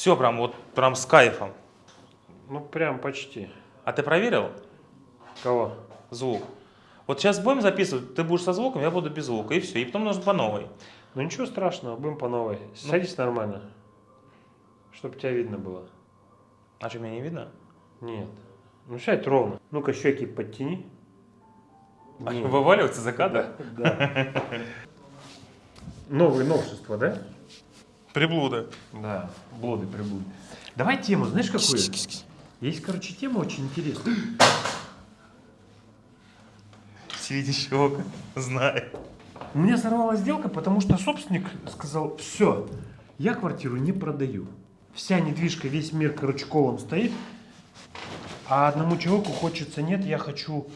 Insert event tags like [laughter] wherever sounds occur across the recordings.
Все прям вот прям с кайфом. Ну, прям почти. А ты проверил Кого? звук? Вот сейчас будем записывать, ты будешь со звуком, я буду без звука, и все. И потом нужно по новой. Ну, ничего страшного, будем по новой. Ну. Садись нормально. Чтобы тебя видно было. А что, меня не видно? Нет. Ну, сядь ровно. Ну-ка, щеки подтяни. А Нет. Вываливаться за кадр? Да. Новые новшества, да? [laughs] Приблуда. Да, блуды, приблуды. Давай тему, знаешь какую? Есть, короче, тема очень интересная. Середищок, знает. У меня сорвалась сделка, потому что собственник сказал, все, я квартиру не продаю. Вся недвижка, весь мир, короче, колом стоит. А одному человеку хочется, нет, я хочу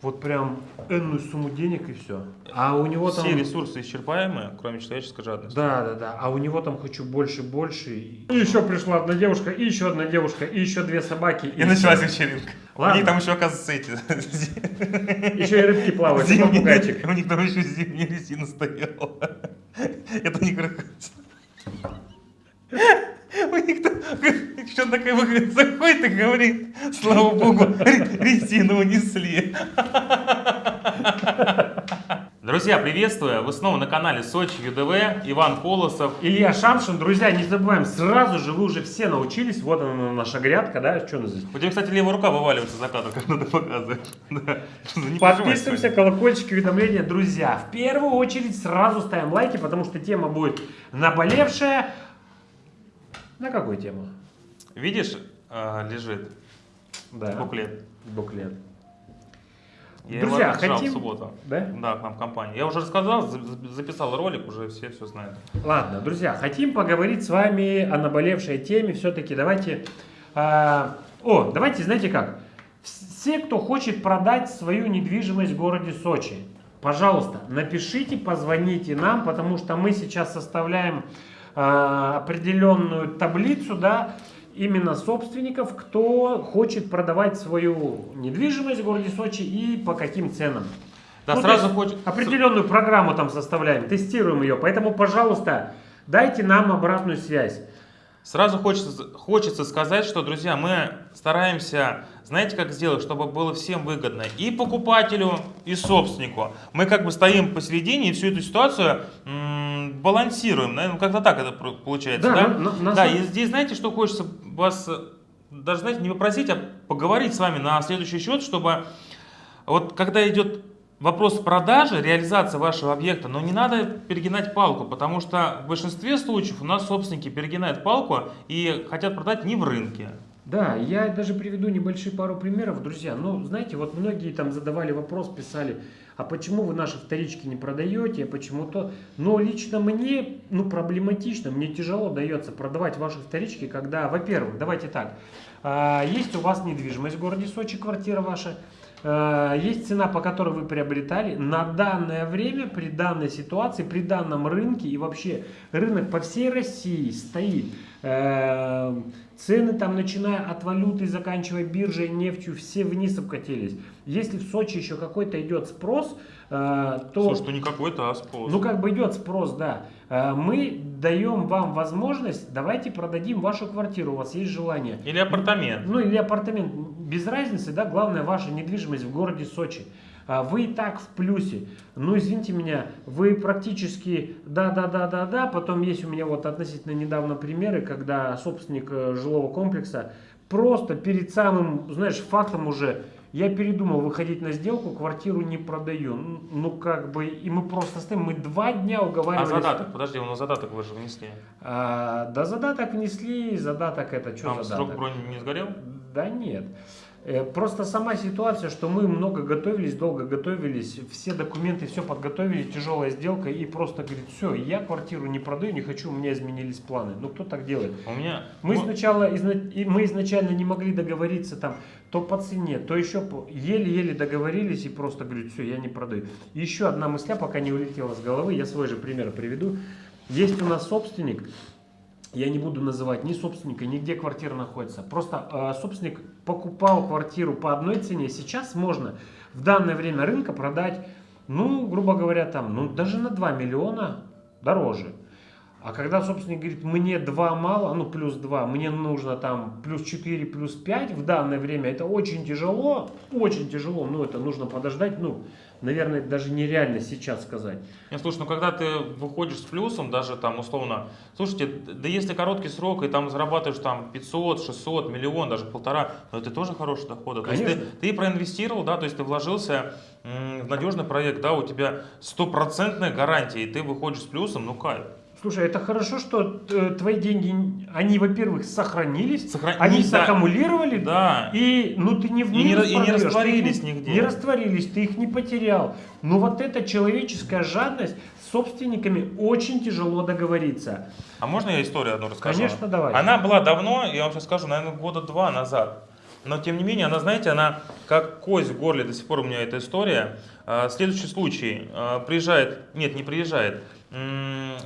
вот прям энную сумму денег и все. А у него там... Все ресурсы исчерпаемые, кроме человеческой жадности. Да, да, да. А у него там хочу больше, больше. И еще пришла одна девушка, и еще одна девушка, и еще две собаки. И началась всё. вечеринка. Ладно. У них там еще, оказывается, эти... [laughs] Еще и рыбки плавают, и попугайчик. У них там еще зимняя резина стояла. [laughs] Это не красавица. У них там что такая выходит, заходит и говорит, слава богу, ре- резину унесли. [laughs] Друзья, приветствую! Вы снова на канале Сочи ЮДВ, Иван Колосов. Илья Шамшин, друзья, не забываем, сразу же вы уже все научились, вот она наша грядка, да, что она здесь? У тебя, кстати, левая рука вываливается за кадр, когда ты показываешь. [laughs] Да. Непонимание Подписываемся, колокольчики, уведомления, друзья. В первую очередь сразу ставим лайки, потому что тема будет наболевшая. На какую тему? Видишь, а, лежит Да. буклет. Буклет. Я Друзья, его хотим- в субботу. Да? Да, к нам в компании. Я уже рассказал, за- за- записал ролик, уже все все знают. Ладно, друзья, хотим поговорить с вами о наболевшей теме. Все-таки давайте... а, о, давайте, знаете как? Все, кто хочет продать свою недвижимость в городе Сочи, пожалуйста, напишите, позвоните нам, потому что мы сейчас составляем определенную таблицу, да, именно собственников, кто хочет продавать свою недвижимость в городе Сочи и по каким ценам. Да, Ну, сразу хочет... Определенную программу там составляем, тестируем ее. Поэтому, пожалуйста, дайте нам обратную связь. Сразу хочется, хочется сказать, что, друзья, мы стараемся, знаете, как сделать, чтобы было всем выгодно и покупателю, и собственнику. Мы как бы стоим посередине и всю эту ситуацию балансируем, наверное, как-то так это получается, Да, да? на- на- да, и здесь, знаете, что хочется вас э, даже, знаете, не попросить, а поговорить с вами на следующий счет, чтобы вот когда идет вопрос продажи, реализации вашего объекта, но не надо перегинать палку, потому что в большинстве случаев у нас собственники перегинают палку и хотят продать не в рынке. Да, я даже приведу небольшие пару примеров, друзья. Ну, знаете, вот многие там задавали вопрос, писали, а почему вы наши вторички не продаете, а почему то? Но лично мне, ну, проблематично, мне тяжело дается продавать ваши вторички, когда, во-первых, давайте так, а, есть у вас недвижимость в городе Сочи, квартира ваша, есть цена, по которой вы приобретали. На данное время, при данной ситуации, при данном рынке и вообще рынок по всей России стоит. э, Цены там, начиная от валюты, заканчивая биржей, нефтью, все вниз обкатились. Если в Сочи еще какой-то идет спрос, э, то... Слушай, что не какой-то, а спрос. Ну, как бы идет спрос, да. Э, Мы даем вам возможность, давайте продадим вашу квартиру, у вас есть желание. Или апартамент. Ну, или апартамент, без разницы, да, главное ваша недвижимость в городе Сочи. А Вы и так в плюсе. Ну, извините меня, вы практически да-да-да-да-да. Потом есть у меня вот относительно недавно примеры, когда собственник э, жилого комплекса просто перед самым, знаешь, фактом уже я передумал выходить на сделку, квартиру не продаю. Ну, Ну, как бы, и мы просто стоим, мы два дня А уговаривались. задаток, подожди, у нас задаток вы же внесли. А, да задаток внесли, задаток это что Там задаток? срок брони не сгорел? Да нет. Э, Просто сама ситуация, что мы много готовились, долго готовились, все документы, все подготовили, тяжелая сделка, и просто говорит, все, я квартиру не продаю, не хочу, у меня изменились планы. Ну кто так делает? У меня... Мы ну, сначала, изна- мы изначально не могли договориться там, то по цене, то еще по- еле-еле договорились и просто говорит, все, я не продаю. Еще одна мысля, пока не улетела с головы, я свой же пример приведу. Есть у нас собственник, я не буду называть ни собственника, ни где квартира находится. Просто э, собственник покупал квартиру по одной цене. Сейчас можно в данное время рынка продать, ну, грубо говоря, там, ну, даже на 2 миллиона дороже. А когда собственник говорит, мне 2 мало, ну плюс 2, мне нужно там плюс 4, плюс 5 в данное время, это очень тяжело, очень тяжело, ну это нужно подождать, ну, наверное, даже нереально сейчас сказать. Не, слушай, ну когда ты выходишь с плюсом, даже там условно, слушайте, да если короткий срок, и там зарабатываешь там 500, 600, миллион, даже полтора, ну это тоже хороший доход. То есть ты, ты проинвестировал, да, то есть ты вложился в надежный проект, да, у тебя стопроцентная гарантия, и ты выходишь с плюсом, ну кайф. Слушай, это хорошо, что э, твои деньги, они, во-первых, сохранились, Сохран... они да. саккумулировали, да. и ну ты не в и не, и не растворились их, нигде. Не растворились, ты их не потерял. Но вот эта человеческая жадность с собственниками очень тяжело договориться. А можно я историю одну расскажу? Конечно, давай. Она была давно, я вам сейчас скажу, наверное, года два назад. Но тем не менее, она, знаете, она как кость в горле, до сих пор у меня эта история. А, следующий случай. А, приезжает, нет, не приезжает,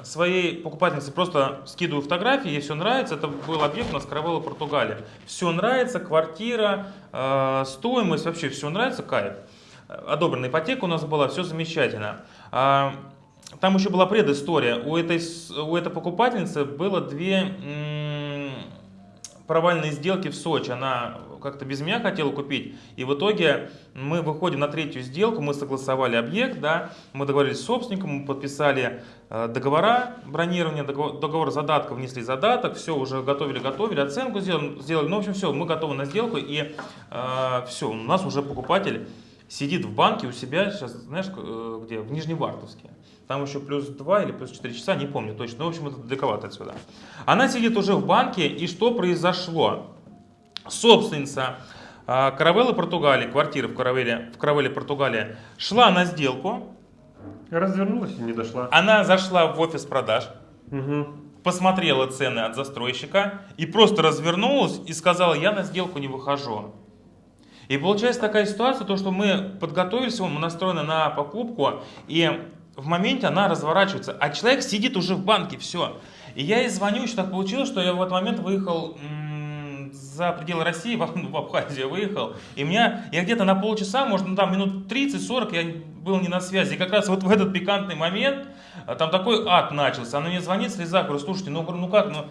своей покупательнице просто скидываю фотографии, ей все нравится. Это был объект у нас Каравелла, Португалия. Все нравится, квартира, а, стоимость, вообще все нравится, кайф. Одобренная ипотека у нас была, все замечательно. Там еще была предыстория. У этой, у этой покупательницы было две провальные сделки в Сочи. Она как-то без меня хотела купить. И в итоге мы выходим на третью сделку, мы согласовали объект, да, мы договорились с собственником, мы подписали э, договора бронирования, договор, договор задатка, внесли задаток, все, уже готовили-готовили, оценку сделали, сделали, ну, в общем, все, мы готовы на сделку, и э, все, у нас уже покупатель сидит в банке у себя, сейчас, знаешь, э, где, в Нижневартовске. Там еще плюс 2 или плюс 4 часа, не помню точно. Но, в общем, это далековато отсюда. Она сидит уже в банке, и что произошло? Собственница а, Каравеллы Португалии, квартиры в Каравелле, в Каравелле Португалии, шла на сделку. Развернулась и не дошла. Она зашла в офис продаж, угу. посмотрела цены от застройщика и просто развернулась и сказала, я на сделку не выхожу. И получается такая ситуация, то, что мы подготовились, мы настроены на покупку, и в моменте она разворачивается, а человек сидит уже в банке, все. И я ей звоню, еще так получилось, что я в этот момент выехал за пределы России, [laughs] в, в Абхазию выехал, и меня, я где-то на полчаса, может, ну, там минут 30-40 я был не на связи, и как раз вот в этот пикантный момент, а, там такой ад начался, она мне звонит в слезах, говорю, слушайте, ну, ну как, ну,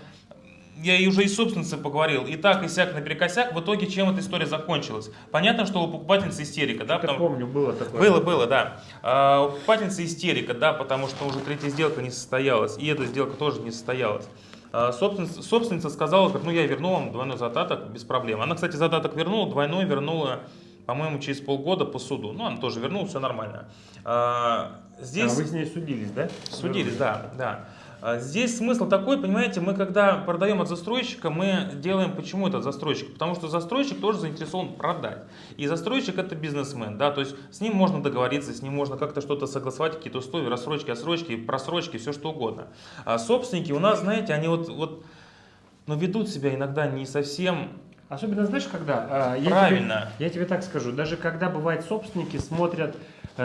я и уже и собственнице поговорил, и так, и сяк, наперекосяк, в итоге чем эта история закончилась? Понятно, что у покупательницы истерика, да? Потому... помню, было такое. Было, было, да. А, у покупательницы истерика, да, потому что уже третья сделка не состоялась, и эта сделка тоже не состоялась. А, собственница, собственница сказала, как, ну я верну вам двойной задаток без проблем. Она, кстати, задаток вернула, двойной вернула, по-моему, через полгода по суду. Ну, она тоже вернула, все нормально. А, здесь... А вы с ней судились, да? Судились, да, да. А здесь смысл такой, понимаете, мы когда продаем от застройщика, мы делаем почему это от застройщика? Потому что застройщик тоже заинтересован продать. И застройщик это бизнесмен, да, то есть с ним можно договориться, с ним можно как-то что-то согласовать, какие-то условия, рассрочки, отсрочки, просрочки, все что угодно. А собственники у нас, знаете, они вот, вот но ну, ведут себя иногда не совсем Особенно знаешь, когда? Правильно. Я тебе, я тебе так скажу, даже когда бывает собственники смотрят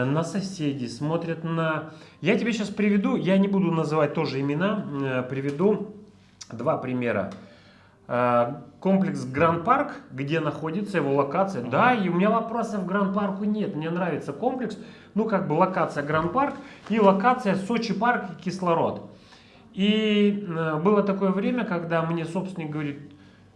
на соседей, смотрят на... Я тебе сейчас приведу, я не буду называть тоже имена, э, приведу два примера. Э, комплекс Гранд Парк, где находится его локация. Uh -huh. Да, и у меня вопросов к Гранд Парку нет. Мне нравится комплекс. Ну, как бы локация Гранд Парк и локация Сочи Парк и Кислород. И было такое время, когда мне собственник говорит,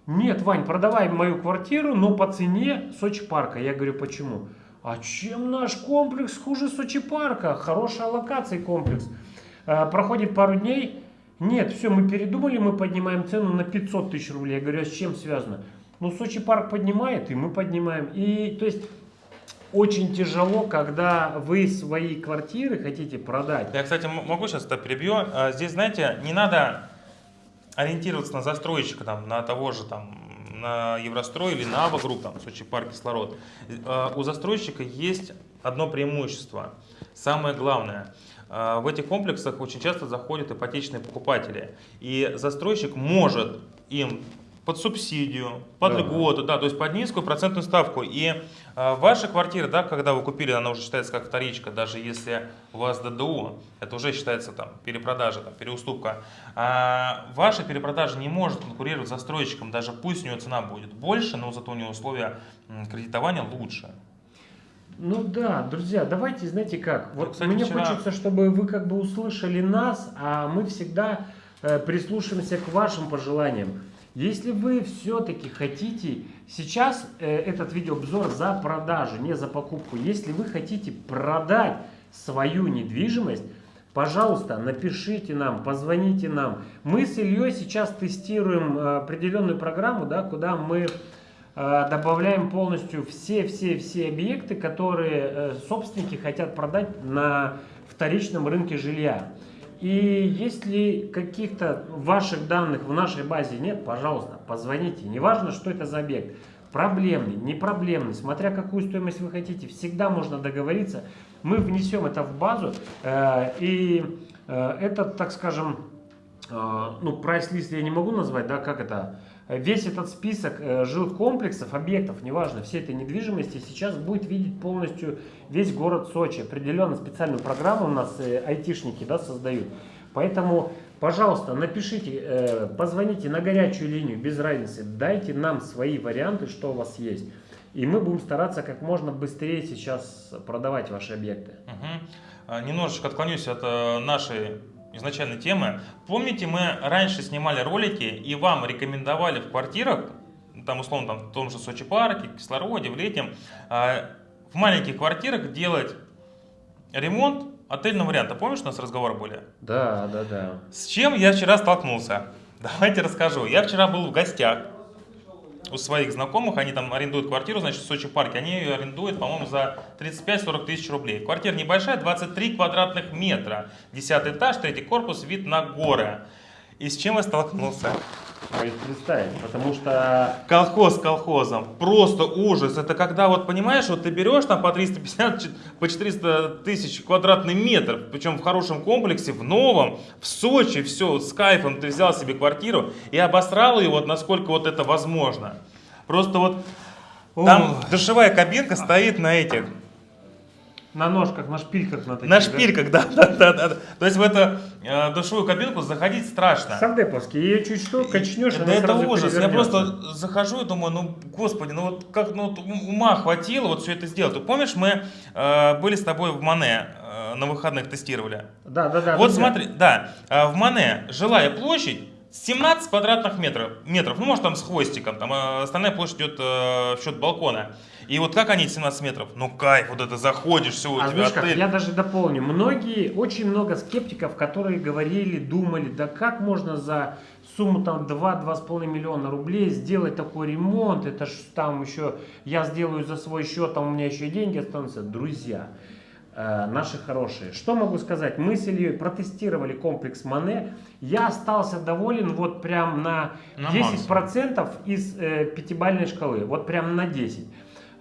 нет, Вань, продавай мою квартиру, но по цене Сочи Парка. Я говорю, почему? А чем наш комплекс хуже Сочи парка? Хорошая локация комплекс. А, проходит пару дней. Нет, все, мы передумали, мы поднимаем цену на 500 тысяч рублей. Я говорю, а с чем связано? Ну, Сочи парк поднимает, и мы поднимаем. И, то есть, очень тяжело, когда вы свои квартиры хотите продать. Я, кстати, могу сейчас это перебью. А, здесь, знаете, не надо ориентироваться на застройщика, там, на того же там на Еврострой или на Авагрупп, там, Сочи парк, кислород, э, у застройщика есть одно преимущество. Самое главное, э, в этих комплексах очень часто заходят ипотечные покупатели. И застройщик может им под субсидию, под да. льготу, да, то есть под низкую процентную ставку. И э, ваша квартира, да, когда вы купили, она уже считается как вторичка, даже если у вас ДДУ, это уже считается там перепродажа, там, переуступка. А ваша перепродажа не может конкурировать с застройщиком, даже пусть у него цена будет больше, но зато у него условия кредитования лучше. Ну да, друзья, давайте, знаете как, вот Кстати, мне вчера... хочется, чтобы вы как бы услышали нас, а мы всегда э, прислушаемся к вашим пожеланиям. Если вы все-таки хотите, сейчас э, этот видеообзор за продажу, не за покупку. Если вы хотите продать свою недвижимость, пожалуйста, напишите нам, позвоните нам. Мы с Ильей сейчас тестируем э, определенную программу, да, куда мы э, добавляем полностью все-все-все объекты, которые э, собственники хотят продать на вторичном рынке жилья. И если каких-то ваших данных в нашей базе нет, пожалуйста, позвоните. Неважно, что это за объект. Проблемный, непроблемный, смотря какую стоимость вы хотите, всегда можно договориться. Мы внесем это в базу, э, и э, это, так скажем, ну, прайс-лист я не могу назвать, да, как это, весь этот список э, жилых комплексов, объектов, неважно, всей этой недвижимости сейчас будет видеть полностью весь город Сочи. Определенно специальную программу у нас э, айтишники да, создают. Поэтому, пожалуйста, напишите, э, позвоните на горячую линию, без разницы, дайте нам свои варианты, что у вас есть. И мы будем стараться как можно быстрее сейчас продавать ваши объекты. Угу. Немножечко отклонюсь от нашей изначальной темы. Помните, мы раньше снимали ролики и вам рекомендовали в квартирах, там условно там, в том же Сочи парке, Кислороде, в Летнем, а, в маленьких квартирах делать ремонт отельного варианта. Помнишь, у нас разговор были? Да, да, да. С чем я вчера столкнулся? [laughs] Давайте расскажу. Я вчера был в гостях у своих знакомых, они там арендуют квартиру, значит, в Сочи парке, они ее арендуют, по-моему, за 35-40 тысяч рублей. Квартира небольшая, 23 квадратных метра, 10 этаж, третий корпус, вид на горы. И с чем я столкнулся? Представить, потому что... Колхоз колхозом, просто ужас. Это когда, вот понимаешь, вот ты берешь там по 350, по 400 тысяч квадратных метров, причем в хорошем комплексе, в новом, в Сочи, все, с кайфом ты взял себе квартиру и обосрал ее вот насколько вот это возможно. Просто вот там Ох. душевая кабинка стоит на этих, на ножках, на шпильках на таких, На шпильках, да, да, да, да. То есть в эту э, душевую кабинку заходить страшно. Сардеповский, ее чуть что, качнешь, Да это ужас. Я просто захожу и думаю, ну, господи, ну вот как, ну ума хватило вот все это сделать. Ты помнишь, мы э, были с тобой в Мане, э, на выходных тестировали? Да, да, да. Вот да, смотри, да, в Мане жилая площадь 17 квадратных метров, метров, ну может там с хвостиком, там э, остальная площадь идет э, в счет балкона. И вот как они 17 метров? Ну кайф, вот это заходишь, все, у а тебя отель. Как, я даже дополню. Многие, очень много скептиков, которые говорили, думали, да как можно за сумму там 2-2,5 миллиона рублей сделать такой ремонт, это ж там еще, я сделаю за свой счет, там у меня еще и деньги останутся. Друзья, наши хорошие. Что могу сказать? Мы с Ильей протестировали комплекс Мане. Я остался доволен вот прям на, на 10% максимум. из э, пятибалльной шкалы. Вот прям на 10%.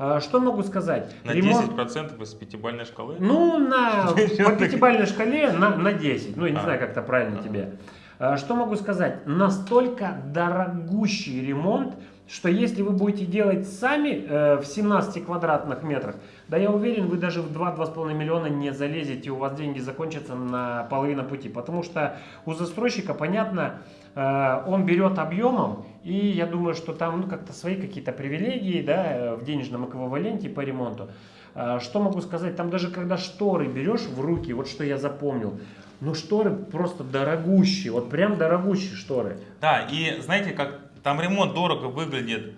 А, что могу сказать? На Ремонт... 10% из пятибалльной шкалы? Ну, на, [laughs] по пятибалльной шкале на, на 10. Ну, я не а. знаю, как это правильно а. тебе. А, что могу сказать? Настолько дорогущий ремонт, что если вы будете делать сами э, в 17 квадратных метрах, да я уверен, вы даже в 2-2,5 миллиона не залезете, у вас деньги закончатся на половину пути. Потому что у застройщика, понятно, э, он берет объемом, и я думаю, что там ну, как-то свои какие-то привилегии да, в денежном эквиваленте по ремонту. Э, что могу сказать, там даже когда шторы берешь в руки, вот что я запомнил, ну шторы просто дорогущие, вот прям дорогущие шторы. Да, и знаете, как там ремонт дорого выглядит,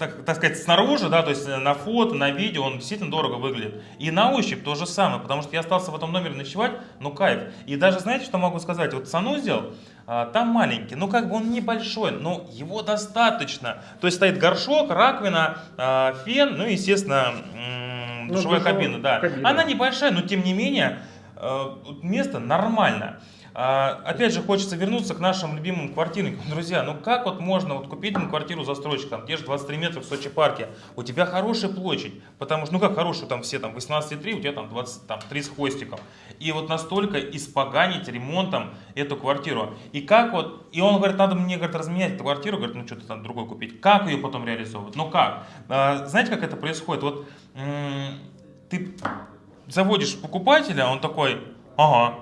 так, так сказать, снаружи, да, то есть на фото, на видео он действительно дорого выглядит. И на ощупь то же самое, потому что я остался в этом номере ночевать, ну кайф. И даже знаете, что могу сказать? Вот санузел, а, там маленький, ну как бы он небольшой, но его достаточно. То есть стоит горшок, раковина, а, фен, ну и, естественно, ну, душевая кабина, да. Кабина. Она небольшая, но тем не менее, а, место нормально. А, опять же, хочется вернуться к нашим любимым квартирникам. [laughs] Друзья, ну как вот можно вот купить на квартиру застройщика, те же 23 метра в Сочи парке, у тебя хорошая площадь, потому что, ну как хорошая, там все там 18,3, у тебя там 20, там 30 хвостиков. И вот настолько испоганить ремонтом эту квартиру. И как вот, и он говорит, надо мне, говорит, разменять эту квартиру, говорит, ну что-то там другой купить. Как ее потом реализовывать? Ну как? А, знаете, как это происходит? Вот ты заводишь покупателя, он такой, ага,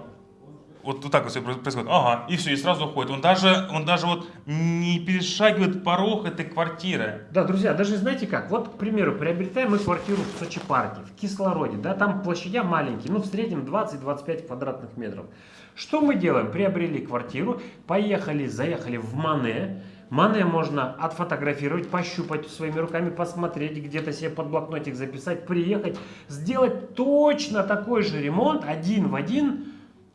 вот, вот так вот все происходит. Ага, и все, и сразу уходит. Он даже, он даже вот не перешагивает порог этой квартиры. Да, друзья, даже знаете как, вот, к примеру, приобретаем мы квартиру в Сочи парке, в кислороде, да, там площадя маленькие, ну, в среднем 20-25 квадратных метров. Что мы делаем? Приобрели квартиру, поехали, заехали в Мане, Мане можно отфотографировать, пощупать своими руками, посмотреть, где-то себе под блокнотик записать, приехать, сделать точно такой же ремонт, один в один,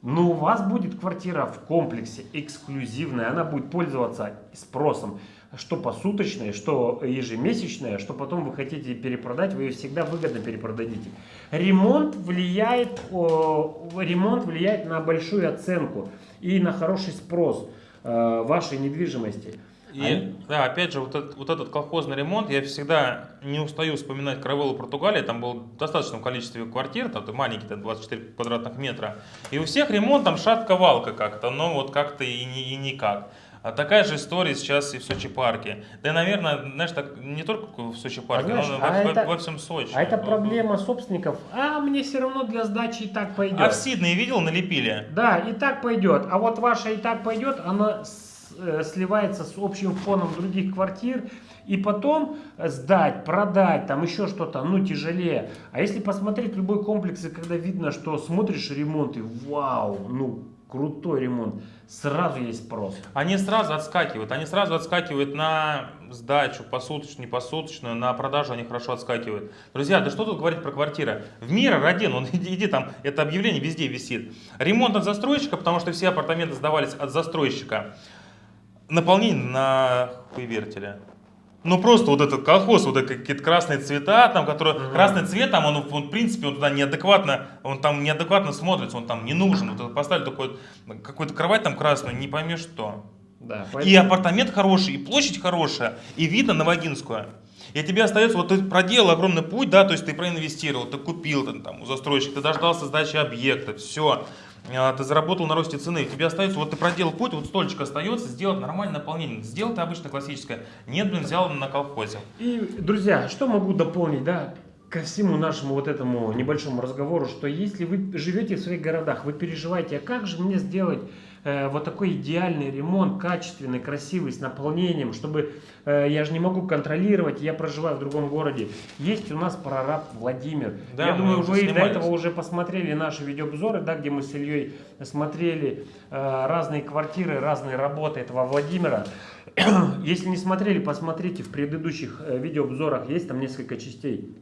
но у вас будет квартира в комплексе эксклюзивная, она будет пользоваться спросом, что посуточная, что ежемесячная, что потом вы хотите перепродать, вы ее всегда выгодно перепродадите. Ремонт влияет, ремонт влияет на большую оценку и на хороший спрос э, вашей недвижимости. И, Они... да, опять же, вот этот, вот этот колхозный ремонт, я всегда не устаю вспоминать Каравеллу Португалии, там было в достаточном количестве квартир, там маленькие, там 24 квадратных метра, и у всех ремонт там шатка-валка как-то, но вот как-то и, и никак. А такая же история сейчас и в Сочи парке. Да и, наверное, знаешь, так не только в Сочи парке, знаешь, но а во, это, во всем Сочи. А это проблема собственников. А мне все равно для сдачи и так пойдет. А в Сиднее видел, налепили? Да, и так пойдет. А вот ваша и так пойдет, она Э, сливается с общим фоном других квартир, и потом сдать, продать, там еще что-то, ну, тяжелее. А если посмотреть любой комплекс, и когда видно, что смотришь ремонт, и вау, ну, крутой ремонт, сразу есть спрос. Они сразу отскакивают, они сразу отскакивают на сдачу, посуточную, не посуточную, на продажу они хорошо отскакивают. Друзья, да что тут говорить про квартиры? В мире родин, он [laughs] иди, иди там, это объявление везде висит. Ремонт от застройщика, потому что все апартаменты сдавались от застройщика наполнение на хуевертеле. Ну просто вот этот колхоз, вот какие-то красные цвета, там, которые, угу. красный цвет там, он, он в принципе, он туда неадекватно, он там неадекватно смотрится, он там не нужен. Вот поставили такой, какую-то кровать там красную, не поймешь что. Да, поэтому... И апартамент хороший, и площадь хорошая, и видно на Вагинскую. И тебе остается, вот ты проделал огромный путь, да, то есть ты проинвестировал, ты купил там, там у застройщика, ты дождался сдачи объекта, все. А, ты заработал на росте цены, тебе остается, вот ты проделал путь, вот стольчик остается, сделать нормальное наполнение. Сделал ты обычно классическое, нет, блин, взял на колхозе. И, друзья, что могу дополнить, да, ко всему нашему вот этому небольшому разговору, что если вы живете в своих городах, вы переживаете, а как же мне сделать Э, вот такой идеальный ремонт, качественный, красивый, с наполнением, чтобы э, я же не могу контролировать, я проживаю в другом городе. Есть у нас прораб Владимир. Да, я думаю, вы снимались. до этого уже посмотрели наши видеообзоры, да, где мы с Ильей смотрели э, разные квартиры, разные работы этого Владимира. [clears throat] Если не смотрели, посмотрите в предыдущих видеообзорах, есть там несколько частей,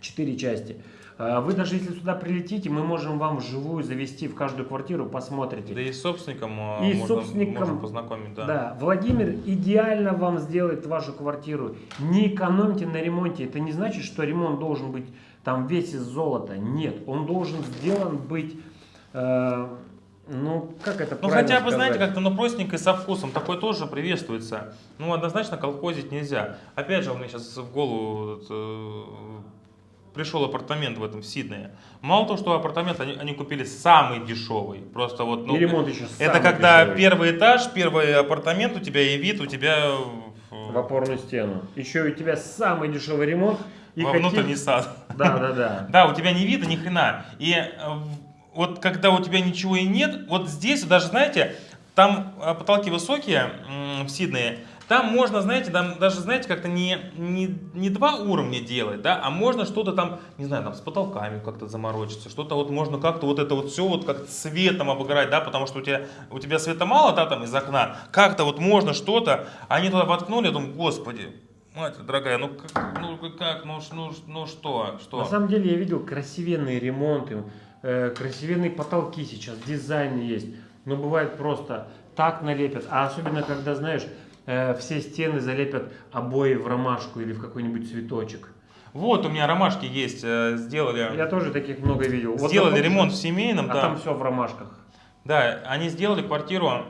четыре части. А вы даже если сюда прилетите, мы можем вам вживую завести в каждую квартиру, посмотрите. Да и с собственником, а, и можно, собственником можно познакомить. Да. да, Владимир идеально вам сделает вашу квартиру. Не экономьте на ремонте. Это не значит, что ремонт должен быть там весь из золота. Нет, он должен сделан быть... Э, ну, как это Ну, хотя бы, сказать? знаете, как-то, ну, простенько и со вкусом. Такое тоже приветствуется. Ну, однозначно колхозить нельзя. Опять же, у меня сейчас в голову э, пришел апартамент в этом в Сиднее. Мало того, что апартамент они, они купили самый дешевый. Просто вот, ну, и ремонт еще Это когда дешевый. первый этаж, первый апартамент у тебя и вид у тебя в опорную стену. Еще у тебя самый дешевый ремонт. И Во какие... внутренний сад. Да, да, да. [laughs] Да, у тебя не вида ни хрена. И э, вот когда у тебя ничего и нет, вот здесь даже, знаете, там э, потолки высокие в Сиднее, там можно, знаете, там даже, знаете, как-то не, не, не два уровня делать, да, а можно что-то там, не знаю, там с потолками как-то заморочиться, что-то вот можно как-то вот это вот все вот как цветом обыграть, да, потому что у тебя, у тебя света мало, да, там из окна, как-то вот можно что-то, они туда воткнули, я думаю, господи, Мать дорогая, ну как, ну как, ну, ну, ну что, что? На самом деле я видел красивенные ремонты, э, красивенные потолки сейчас, дизайн есть. Но бывает просто так налепят. А особенно, когда, знаешь, Э, все стены залепят обои в ромашку или в какой-нибудь цветочек. Вот у меня ромашки есть, э, сделали. Я тоже таких много видел. Сделали вот ремонт в семейном, а да. там все в ромашках. Да, они сделали квартиру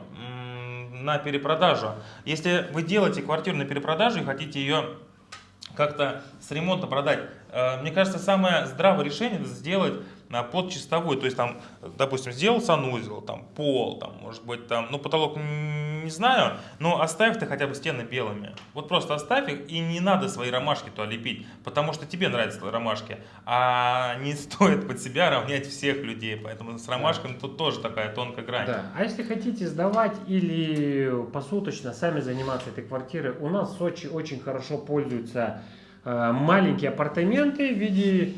на перепродажу. Если вы делаете квартиру на перепродажу и хотите ее как-то с ремонта продать, э, мне кажется, самое здравое решение сделать под чистовой. То есть там, допустим, сделал санузел, там пол, там, может быть, там, ну потолок не знаю, но оставь ты хотя бы стены белыми. Вот просто оставь их, и не надо свои ромашки туда лепить, потому что тебе нравятся ромашки, а не [laughs] стоит под себя равнять всех людей, поэтому с ромашками тут тоже такая тонкая грань. Да. А если хотите сдавать или посуточно сами заниматься этой квартирой, у нас в Сочи очень хорошо пользуются э, маленькие апартаменты в виде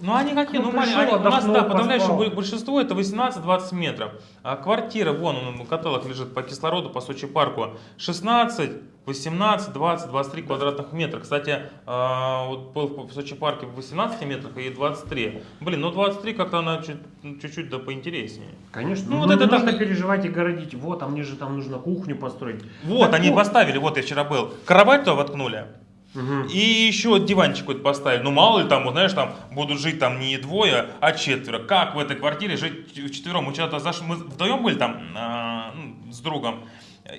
Ну они какие? Ну, Ну, маленькие. пришел, Они- у нас, да, подавляющее большинство это 18-20 метров. А квартира, вон он, каталог лежит по кислороду, по Сочи парку, 16, 18, 20, 23 квадратных метра. Кстати, а, вот был в Сочи парке в 18 метрах и 23. Блин, ну 23 как-то она ну, чуть-чуть да поинтереснее. Конечно, Ну, ну, вот это нужно так- переживать и городить. Вот, а мне же там нужно кухню построить. Вот, Так они вот. поставили, вот я вчера был, кровать туда воткнули. Мгм. И еще диванчик вот поставили. Ну мало ли там, вот, знаешь, там будут жить там не двое, а четверо. Как в этой квартире жить вчетвером? Мы что-то зашли, мы вдвоем были там а, ну, с другом.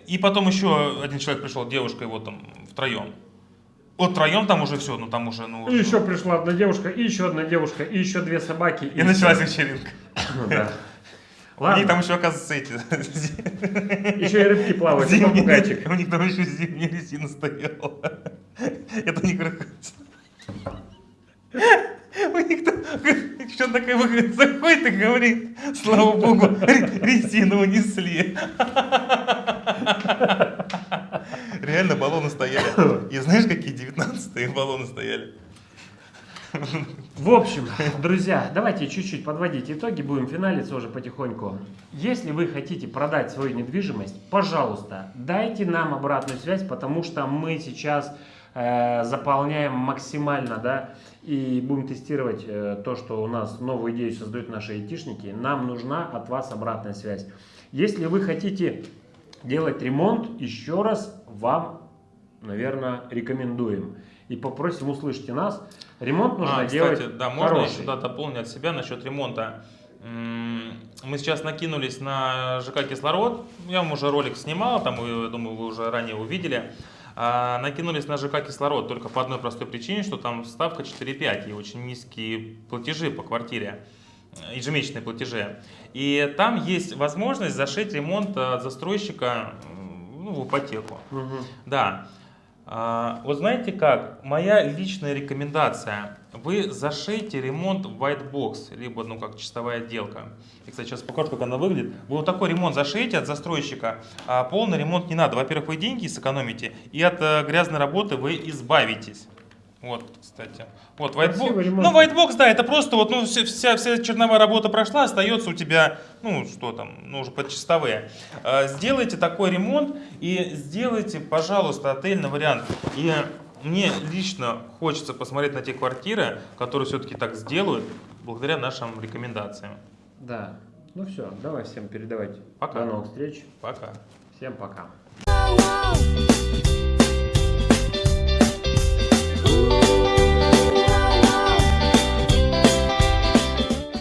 И потом еще один человек пришел, девушка его там втроем. Вот втроем там уже все, ну там уже, ну... И еще пришла одна девушка, и еще одна девушка, и еще две собаки. И началась вечеринка. Ну, да. У них там Ладно, еще, оказывается, эти... [laughs] еще и рыбки плавают, и зимние- попугайчик. У них там еще зимняя резина стояла. Это не красавица. У них там что такая выходит, заходит и говорит, слава богу, ре- резину унесли. Реально баллоны стояли. И знаешь, какие 19-е баллоны стояли? В общем, [laughs] друзья, давайте чуть-чуть подводить итоги, будем финалиться уже потихоньку. Если вы хотите продать свою недвижимость, пожалуйста, дайте нам обратную связь, потому что мы сейчас э, заполняем максимально, да, и будем тестировать э, то, что у нас новую идею создают наши айтишники. Нам нужна от вас обратная связь. Если вы хотите делать ремонт, еще раз вам, наверное, рекомендуем. И попросим услышьте нас. Ремонт нужно А, делать кстати, да, можно хороший. еще да, дополнить от себя насчет ремонта. Мы сейчас накинулись на ЖК «Кислород». Я вам уже ролик снимал, там, я думаю, вы уже ранее увидели. А, Накинулись на ЖК «Кислород» только по одной простой причине, что там ставка 4,5 и очень низкие платежи по квартире, э, ежемесячные платежи. И там есть возможность зашить ремонт от застройщика ну, в ипотеку. Мгм. Да. А, Вот знаете как, моя личная рекомендация, вы зашейте ремонт в white box, либо ну как чистовая отделка. Я, кстати, сейчас покажу, как она выглядит. Вы вот такой ремонт зашейте от застройщика, а полный ремонт не надо. Во-первых, вы деньги сэкономите, и от э, грязной работы вы избавитесь. Вот, кстати. Вот, white Красивый box. ремонт. Ну, white box, да, это просто вот, ну, вся, вся, вся черновая работа прошла, остается у тебя, ну, что там, ну, уже подчистовые. А, Сделайте такой ремонт и сделайте, пожалуйста, отельный вариант. И мне лично хочется посмотреть на те квартиры, которые все-таки так сделают, благодаря нашим рекомендациям. Да. Ну все, давай всем передавать. Пока. До новых встреч. Пока. Всем пока. oh, oh.